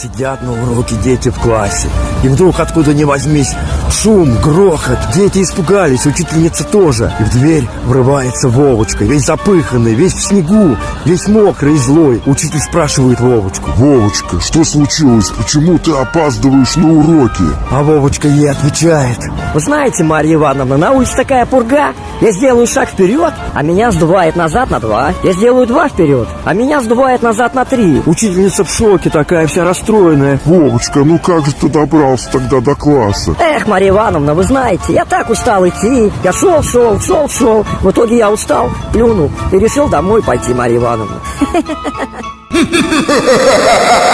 Сидят на уроке дети в классе. И вдруг откуда ни возьмись шум, грохот. Дети испугались, учительница тоже. И в дверь врывается Вовочка, весь запыханный, весь в снегу, весь мокрый и злой. Учитель спрашивает Вовочку. Вовочка, что случилось? Почему ты опаздываешь на уроки? А Вовочка ей отвечает. Вы знаете, Марья Ивановна, на улице такая пурга. Я сделаю шаг вперед, а меня сдувает назад на два. Я сделаю два вперед, а меня сдувает назад на три. Учительница в шоке такая, вся расстроенная. Вовочка, ну как же ты добрался тогда до класса? Эх, Марья Ивановна, вы знаете, я так устал идти. Я шел, шел, шел, шел. В итоге я устал, плюнул и решил домой пойти, Марья Ивановна.